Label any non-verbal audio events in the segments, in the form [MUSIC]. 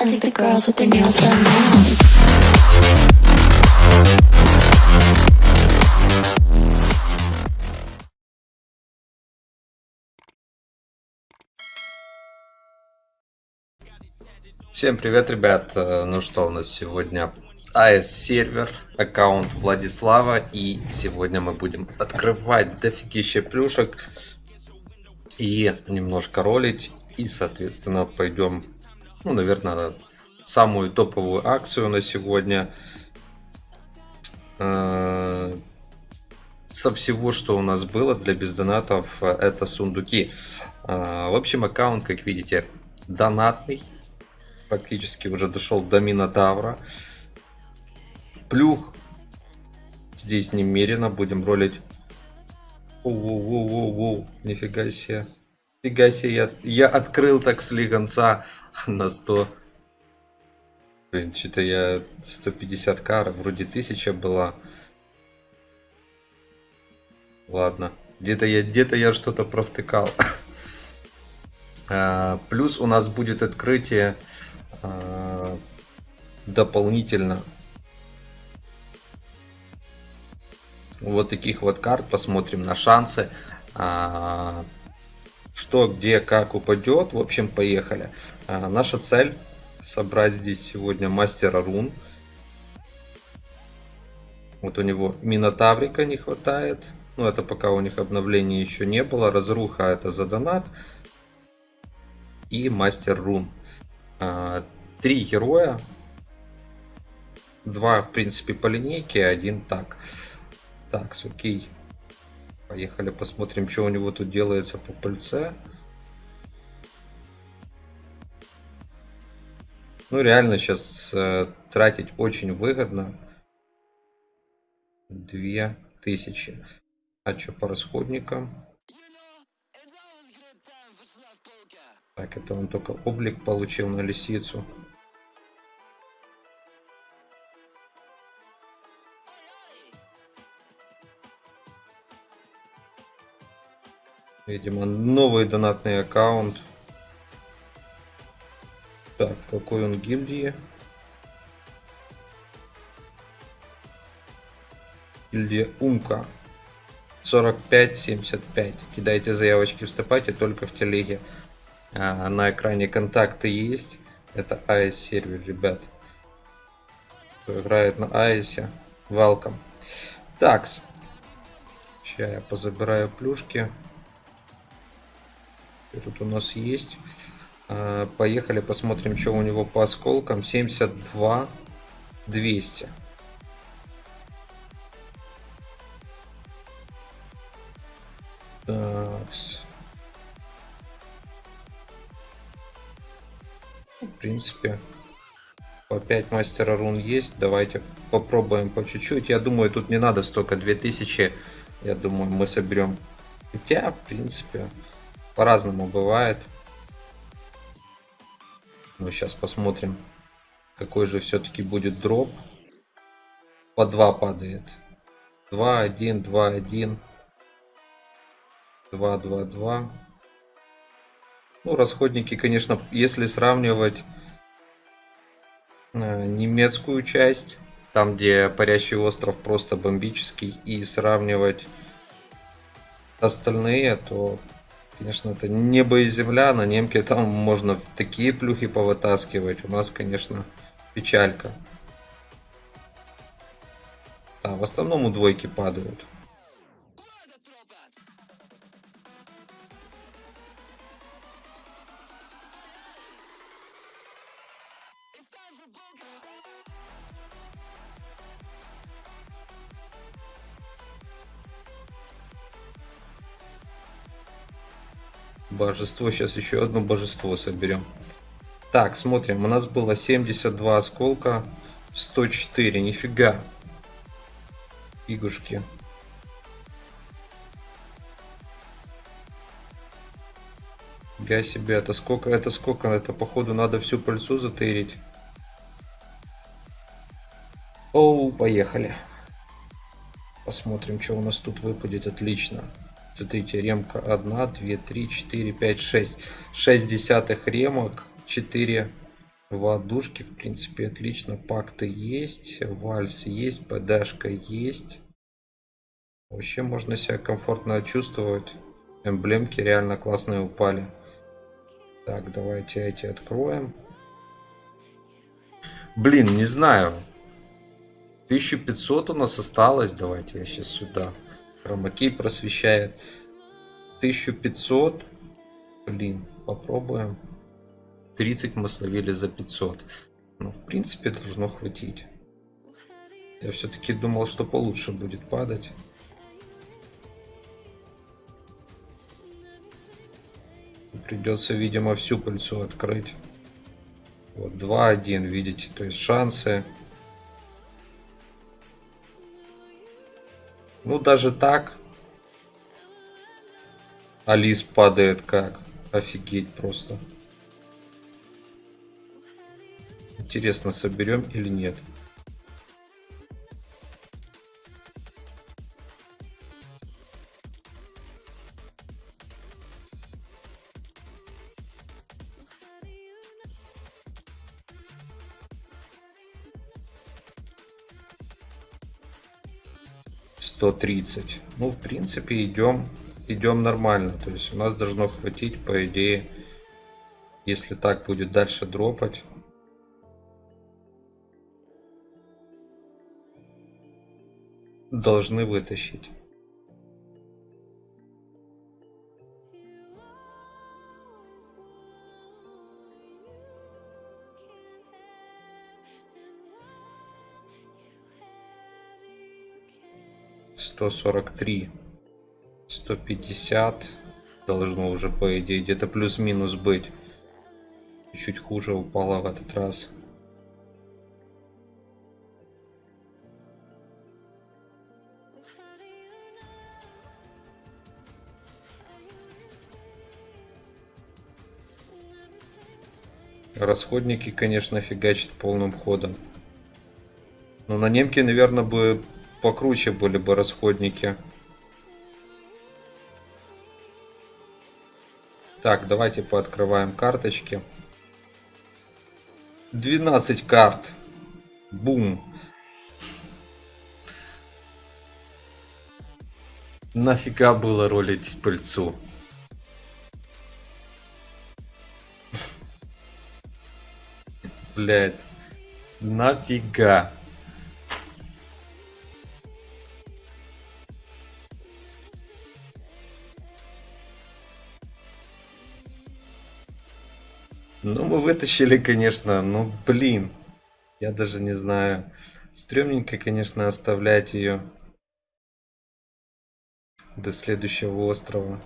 I think the girls with their nails done now. Всем привет, ребят! Э, Ну что, у нас сегодня AS сервер, аккаунт Владислава, и сегодня мы будем открывать дофигища плюшек и немножко ролить, и, соответственно, пойдем, ну, наверное, самую топовую акцию на сегодня. Э, Со всего, что у нас было для бездонатов, это сундуки. Э, В общем, аккаунт, как видите, донатный, практически уже дошел до Минотавра. Плюх здесь немерено, будем ролить. Воу-воу-воу-воу, нифига себе. Нифига себе, я, я открыл так слегонца на 100. Блин, что-то я 150 кар, вроде 1000 была. Ладно, где-то я, где-то я что-то провтыкал. [LAUGHS] А, Плюс у нас будет открытие а, дополнительно вот таких вот карт. Посмотрим на шансы. А, Что, где, как упадет. В общем, поехали. А, Наша цель собрать здесь сегодня мастера рун. Вот у него Минотаврика не хватает. Ну, это пока у них обновления еще не было. Разруха это за донат. И мастер рун. А, Три героя. Два, в принципе, по линейке, один так. Так, окей. Поехали посмотрим, что у него тут делается по пыльце. Ну, реально сейчас э, тратить очень выгодно. Две тысячи. А что по расходникам? Так, это он только облик получил на лисицу. Видимо, новый донатный аккаунт. Так, какой он гильдии? Гильдия Умка. 45-75. Кидайте заявочки, вступайте только в телеге. А, на экране контакты есть. Это AES сервер, ребят. Кто играет на AES, welcome. Такс. Сейчас я позабираю плюшки. Тут у нас есть? А, Поехали посмотрим, что у него по осколкам. 72 200. Такс. В принципе, по 5 мастера рун есть. Давайте попробуем по чуть-чуть. Я думаю, тут не надо столько 2000. Я думаю, мы соберем. Хотя, в принципе, по-разному бывает. Мы сейчас посмотрим, какой же все-таки будет дроп. По 2 падает. 2, 1, 2, 1. 2, 2, 2. Ну, расходники, конечно, если сравнивать э, немецкую часть, там, где парящий остров просто бомбический, и сравнивать остальные, то, конечно, это небо и земля. На немке там можно такие плюхи повытаскивать. У нас, конечно, печалька. А, в основном у двойки падают. Божество. Сейчас еще одно божество соберем. Так, смотрим. У нас было 72 осколка. 104. Нифига. Фигушки. Я себе, это сколько, это сколько, это походу надо всю пыльцу затырить. Оу, поехали. Посмотрим, что у нас тут выпадет. Отлично. Смотрите, ремка 1, 2, 3, 4, 5, 6. 6 десятых ремок, 4 Водушки, в принципе, отлично. Пакты есть, вальс есть, ПДшка есть. Вообще можно себя комфортно чувствовать. Эмблемки реально классные упали. Так, давайте эти откроем. Блин, не знаю. 1500 у нас осталось. Давайте я сейчас сюда. Хромакей просвещает. 1500. Блин, попробуем. 30 мы словили за 500. Ну, в принципе, должно хватить. Я все-таки думал, что получше будет падать. Придется, видимо, всю пыльцу открыть. Вот 2-1, видите, то есть шансы. Ну, даже так. Алис падает как. Офигеть просто. Интересно, соберем или нет. Нет. 130. Ну, в принципе, идем, идем нормально. То есть у нас должно хватить, по идее, если так будет дальше дропать. Должны вытащить. Сто сорок три, сто пятьдесят должно уже по идее где-то плюс-минус быть. Чуть хуже упала в этот раз. Расходники, конечно, фигачат полным ходом. Но на немке, наверное, бы покруче были бы расходники. Так, давайте пооткрываем карточки. 12 карт. Бум. Нафига было ролить пыльцу? блядь. Нафига? Ну, мы вытащили, конечно, ну, блин. Я даже не знаю. Стремненько, конечно, оставлять ее до следующего острова.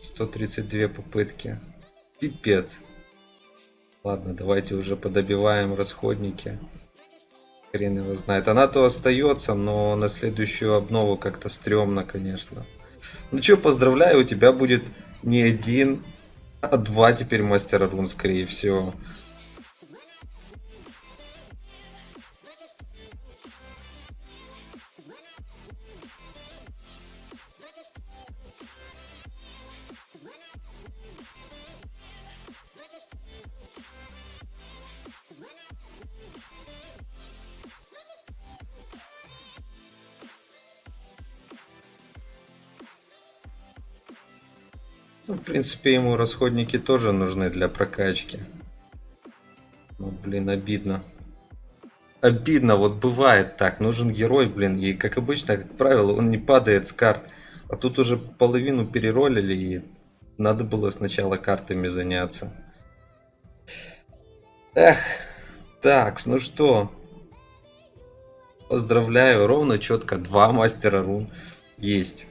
132 попытки. Пипец. Ладно, давайте уже подобиваем расходники. Хрен его знает. Она то остается, но на следующую обнову как-то стрёмно, конечно. Ну что, поздравляю, у тебя будет не один, два теперь мастера рун, скорее всего. Ну, в принципе, ему расходники тоже нужны для прокачки. Ну, блин, обидно. Обидно, вот бывает так. Нужен герой, блин, и как обычно, как правило, он не падает с карт. А тут уже половину переролили, и надо было сначала картами заняться. Эх, так, ну что. Поздравляю, ровно четко два мастера рун есть.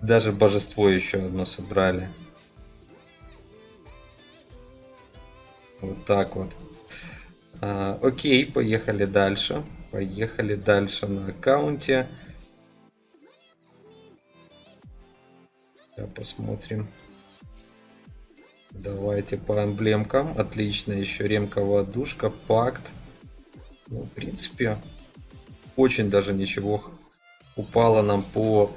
Даже божество еще одно собрали. Вот так вот. А, окей, поехали дальше. Поехали дальше на аккаунте. Сейчас посмотрим. Давайте по эмблемкам. Отлично, еще ремковая душка, пакт. Ну, в принципе, очень даже ничего упало нам по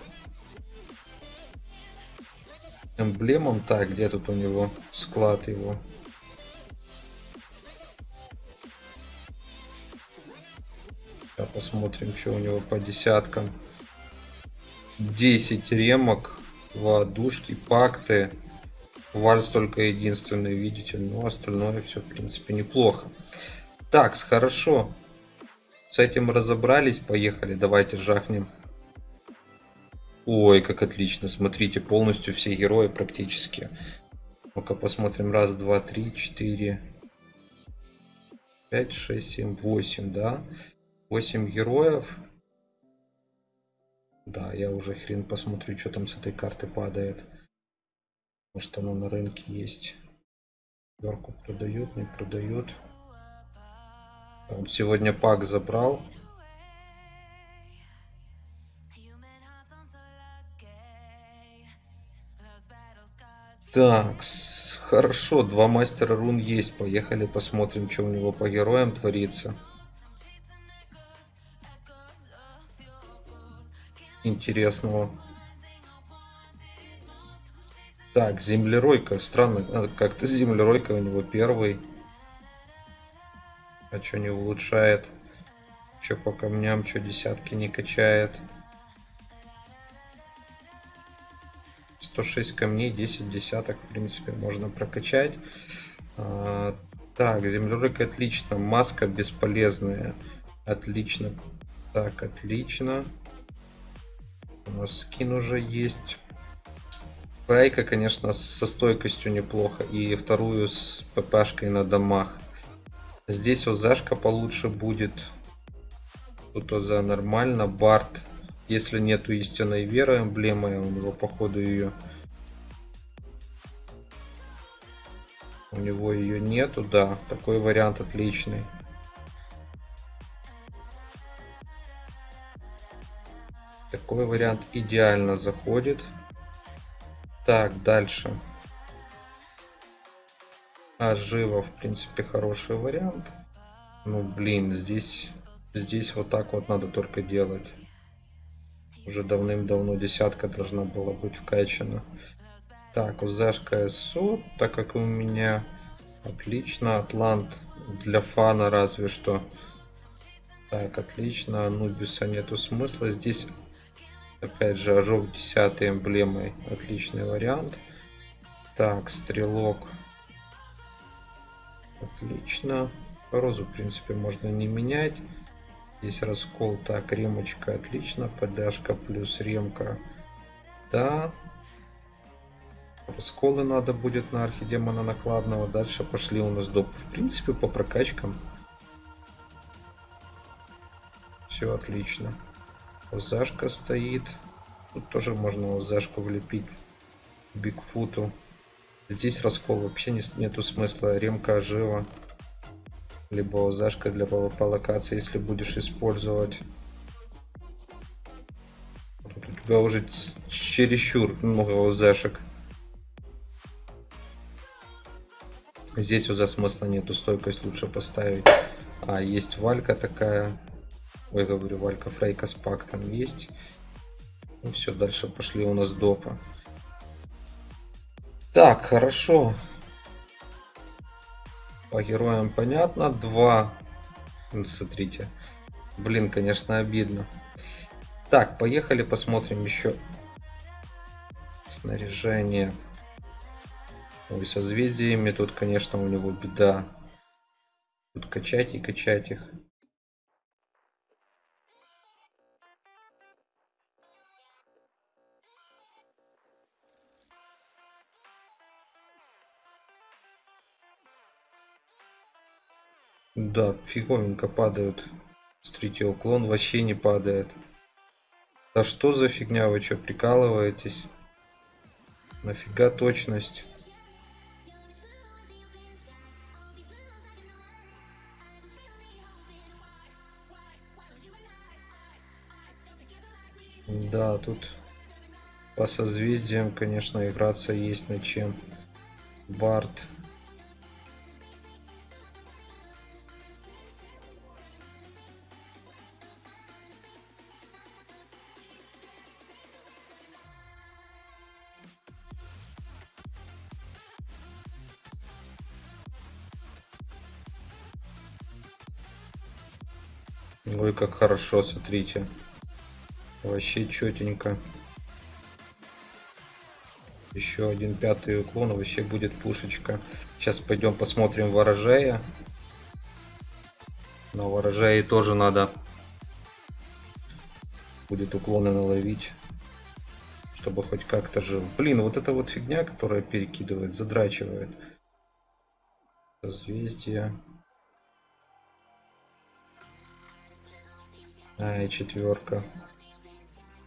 эмблемам. Так, где тут у него склад его? Сейчас посмотрим, что у него по десяткам. 10 ремок, воодушки, пакты. Вальс только единственный, видите. Но остальное все, в принципе, неплохо. Так, хорошо. С этим разобрались. Поехали. Давайте жахнем Ой, как отлично, смотрите, полностью все герои практически. Ну-ка посмотрим, раз, два, три, четыре, пять, шесть, семь, восемь, да? Восемь героев. Да, я уже хрен посмотрю, что там с этой карты падает. Может оно на рынке есть. Верку продают, не продают. Вот сегодня пак забрал. Так, хорошо, два мастера рун есть. Поехали посмотрим, что у него по героям творится. Интересного. Так, землеройка. Странно, а, как-то землеройка у него первый. А что не улучшает? Что по камням, что десятки не качает? 106 камней, 10 десяток, в принципе, можно прокачать. А, так, землеройка отлично. Маска бесполезная. Отлично. Так, отлично. У нас скин уже есть. Прайка, конечно, со стойкостью неплохо. И вторую с ППшкой на домах. Здесь ОЗшка получше будет. Тут ОЗ нормально. Барт. Если нету истинной веры эмблемы, у него походу ее... У него ее нету, да. Такой вариант отличный. Такой вариант идеально заходит. Так, дальше. А живо, в принципе, хороший вариант. Ну, блин, здесь, здесь вот так вот надо только делать. Уже давным-давно десятка должна была быть вкачана. Так, УЗшка СО, так как у меня отлично. Атлант для фана разве что. Так, отлично. Анубиса нету смысла. Здесь Опять же, ожог 10 эмблемой. Отличный вариант. Так, стрелок. Отлично. Розу, в принципе, можно не менять. Здесь раскол. Так, ремочка. Отлично. ПДшка плюс ремка. Да. Расколы надо будет на архидемона накладного. Дальше пошли у нас доп. В принципе, по прокачкам. Все отлично. Зашка стоит. Тут тоже можно зашку влепить. Бигфуту. Здесь раскол вообще не, нету смысла. Ремка жива. Либо зашка для PvP локации, если будешь использовать. Тут у тебя уже чересчур много зашек. Здесь уже смысла нету, стойкость лучше поставить. А, есть валька такая. Ой, говорю, Валька Фрейка с пактом есть. Ну все, дальше пошли у нас допа. Так, хорошо. По героям понятно. Два. Ну, смотрите. Блин, конечно, обидно. Так, поехали посмотрим еще снаряжение. Ой, созвездиями тут, конечно, у него беда. Тут качать и качать их. Да, фиговенько падают. Смотрите, уклон вообще не падает. Да что за фигня, вы что, прикалываетесь? Нафига точность? Да, тут по созвездиям, конечно, играться есть над чем. Барт. Ой, как хорошо, смотрите. Вообще четенько. Еще один пятый уклон, вообще будет пушечка. Сейчас пойдем посмотрим ворожея. На ворожее тоже надо будет уклоны наловить, чтобы хоть как-то жил. Блин, вот эта вот фигня, которая перекидывает, задрачивает. Созвездие. А, и четверка.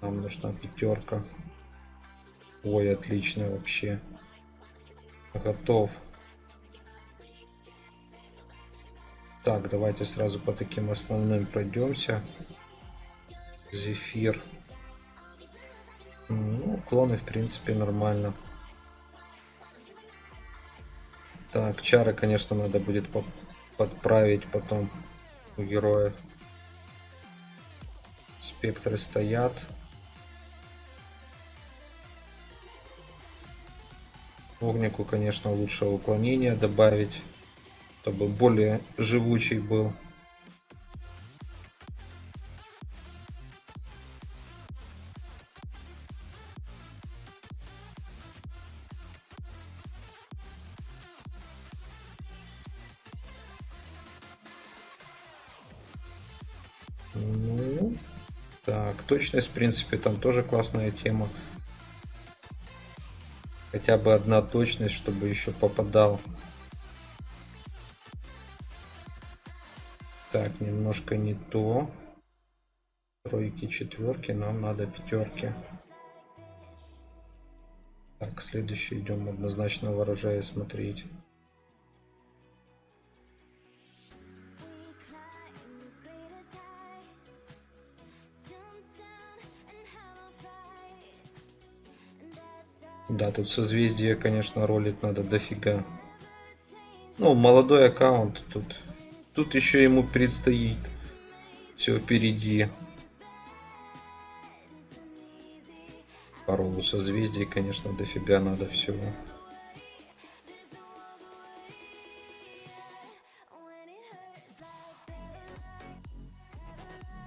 Нам нужна пятерка. Ой, отлично вообще. Готов. Так, давайте сразу по таким основным пройдемся. Зефир. Ну, клоны, в принципе, нормально. Так, чары, конечно, надо будет подправить потом у героя. Спектры стоят. Огнику, конечно, лучше уклонение добавить, чтобы более живучий был. Точность, в принципе, там тоже классная тема. Хотя бы одна точность, чтобы еще попадал. Так, немножко не то. Тройки, четверки, нам надо пятерки. Так, следующий идем однозначно ворожая смотреть. Да, тут созвездие, конечно, ролить надо дофига. Ну, молодой аккаунт тут. Тут еще ему предстоит. Все впереди. Пару созвездий, конечно, дофига надо всего.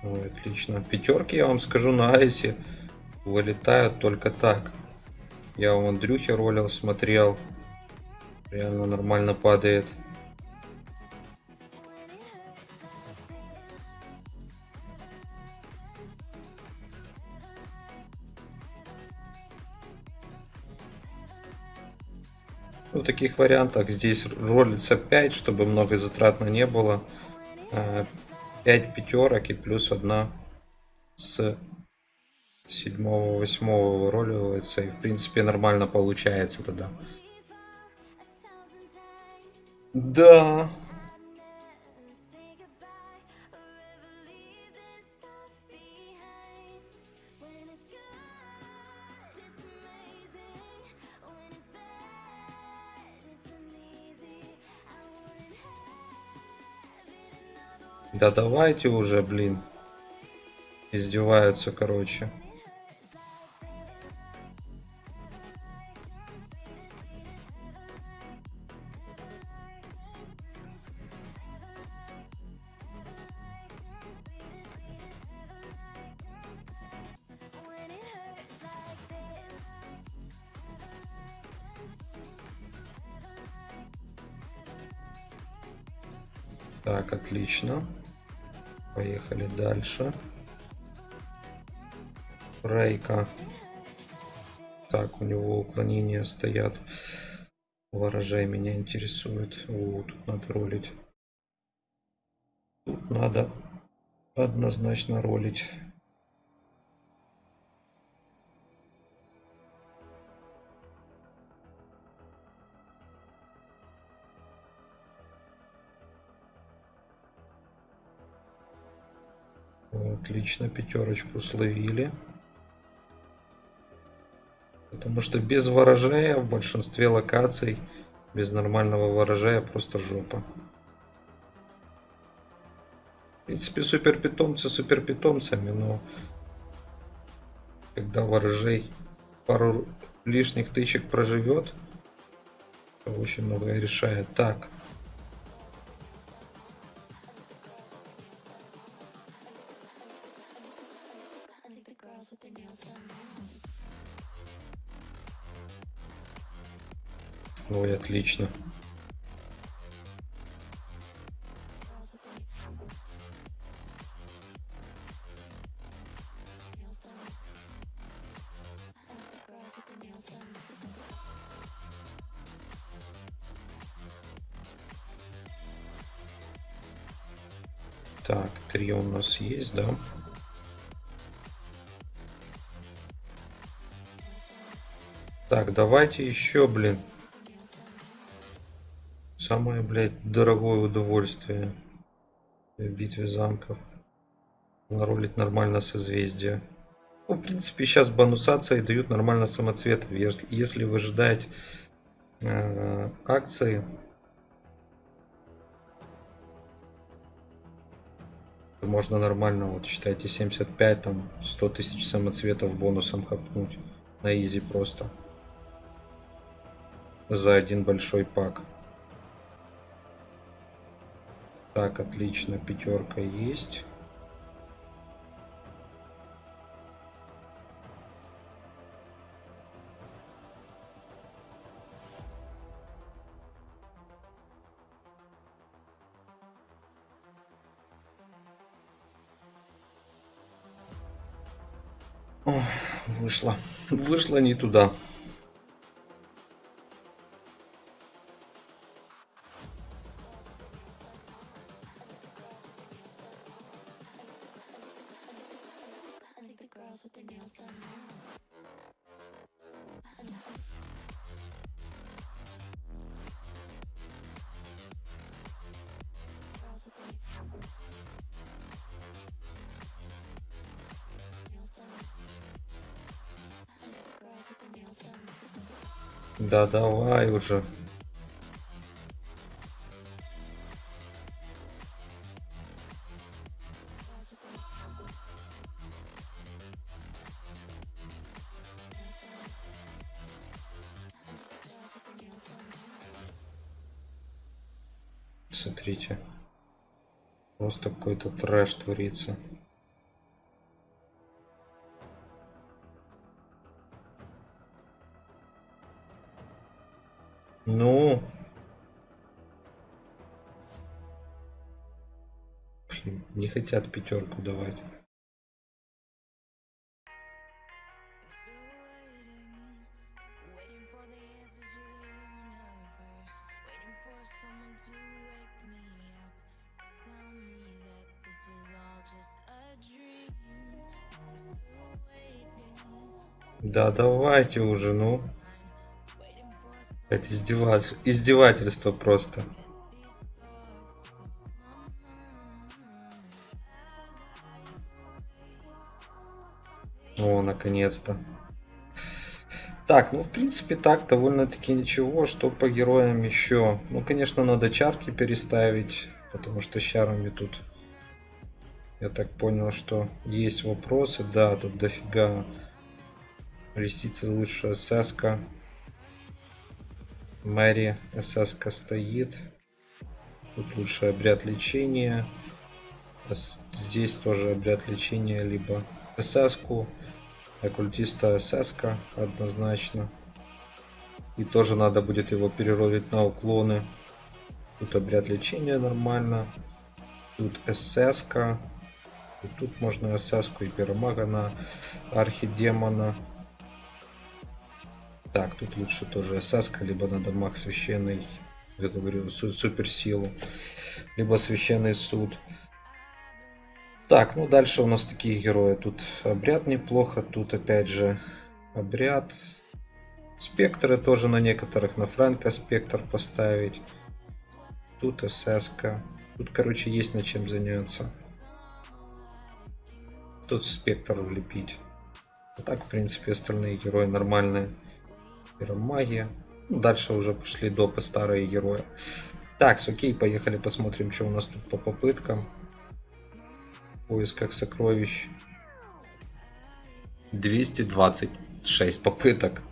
Ой, отлично. Пятерки, я вам скажу, на айсе вылетают только так. Я у Андрюхи ролил, смотрел. Реально нормально падает. Ну, в таких вариантах здесь ролится 5, чтобы много затратно не было. 5 э, пятерок и плюс одна с седьмого, восьмого выруливается, и в принципе нормально получается тогда. Да. Да давайте уже, блин. Издеваются, короче. Отлично. Поехали дальше. Рейка. Так, у него уклонения стоят. Ворожай меня интересует. О, тут надо ролить. Тут надо однозначно ролить. Отлично, пятерочку словили. Потому что без ворожея в большинстве локаций, без нормального ворожея просто жопа. В принципе, супер питомцы супер питомцами, но когда ворожей пару лишних тычек проживет, очень многое решает. Так. Ой, отлично. Так, три у нас есть, да? Так, давайте еще, блин. Самое, блядь, дорогое удовольствие в битве замков. Наролить нормально созвездие. Ну, в принципе, сейчас бонусации дают нормально самоцветов. Если, если вы ожидаете э, акции, то можно нормально, вот считайте, 75, там, 100 тысяч самоцветов бонусом хапнуть. На изи просто. За один большой пак. Так, отлично, пятерка есть. Ой, вышло. Вышло не туда. Да давай уже. Смотрите. Просто какой-то трэш творится. A dream. I'm still waiting. Да давайте уже, ну. Это издеватель... издевательство просто. Наконец-то. Так, ну в принципе так довольно-таки ничего. Что по героям еще? Ну, конечно, надо чарки переставить, потому что с чарами тут... Я так понял, что есть вопросы. Да, тут дофига ресицы лучше СС. -ка. Мэри СС стоит. Тут лучше обряд лечения. Здесь тоже обряд лечения, либо СС. -ку. Оккультиста СС однозначно. И тоже надо будет его переролить на уклоны. Тут обряд лечения нормально. Тут СС. -ка. И тут можно СС и пиромага на архидемона. Так, тут лучше тоже СС, либо надо маг священный, я говорю, су- суперсилу, либо священный суд. Так, ну дальше у нас такие герои. Тут обряд неплохо, тут опять же обряд. Спектры тоже на некоторых, на Фрэнка спектр поставить. Тут СС. -ка. Тут, короче, есть над чем заняться. Тут спектр влепить. А так, в принципе, остальные герои нормальные. Пиромагия. Ну, Дальше уже пошли допы старые герои. Так, окей, поехали посмотрим, что у нас тут по попыткам. В поисках сокровищ. 226 попыток.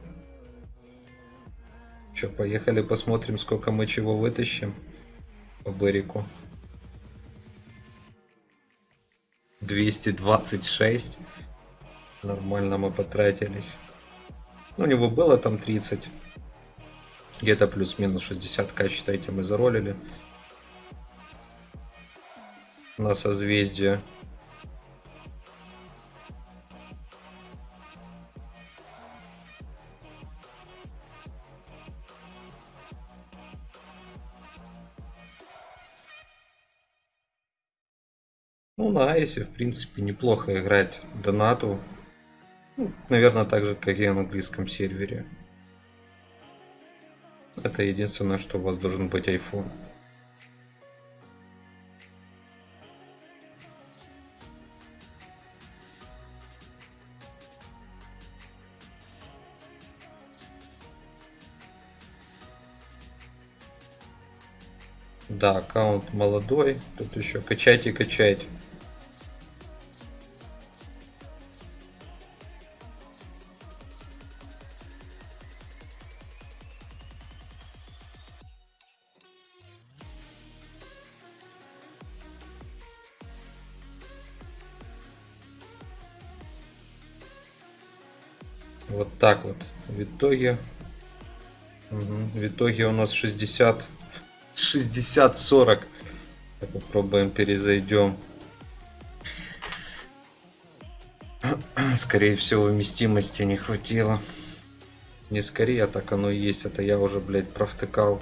Че, поехали посмотрим, сколько мы чего вытащим по Берику. 226. Нормально мы потратились. Ну, у него было там 30. Где-то плюс-минус 60к, считайте, мы заролили. На созвездие. Ну, на Айсе, в принципе, неплохо играть донату. Ну, наверное, так же, как и на английском сервере. Это единственное, что у вас должен быть iPhone. Да, аккаунт молодой. Тут еще качать и качать. Вот так вот. В итоге... Мгм, В итоге у нас 60... 60-40. Так, Попробуем перезайдем. Скорее всего, вместимости не хватило. Не скорее, а так оно и есть. Это я уже, блядь, провтыкал.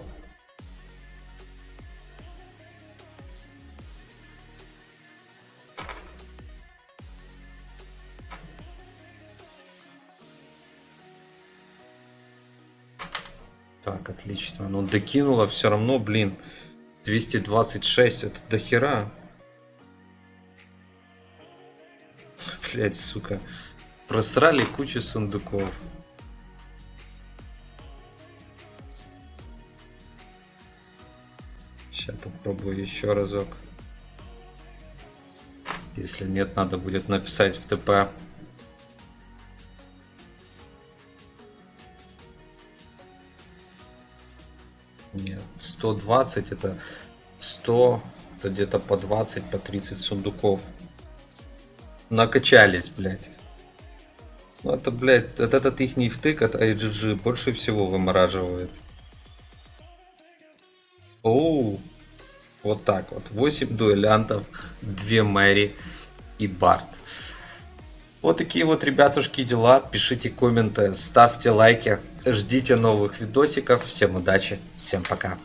Докинуло все равно, блин. 226, это дохера. Блять, сука. Просрали кучу сундуков. Сейчас попробую еще разок. Если нет, надо будет написать в ТП. 120 это 100, это где-то по 20, по 30 сундуков. Накачались, блядь. Ну это, блядь, вот этот их втык от IGG больше всего вымораживает. Оу, вот так вот. 8 дуэлянтов, 2 Мэри и Барт. Вот такие вот, ребятушки, дела. Пишите комменты, ставьте лайки. Ждите новых видосиков. Всем удачи, всем пока.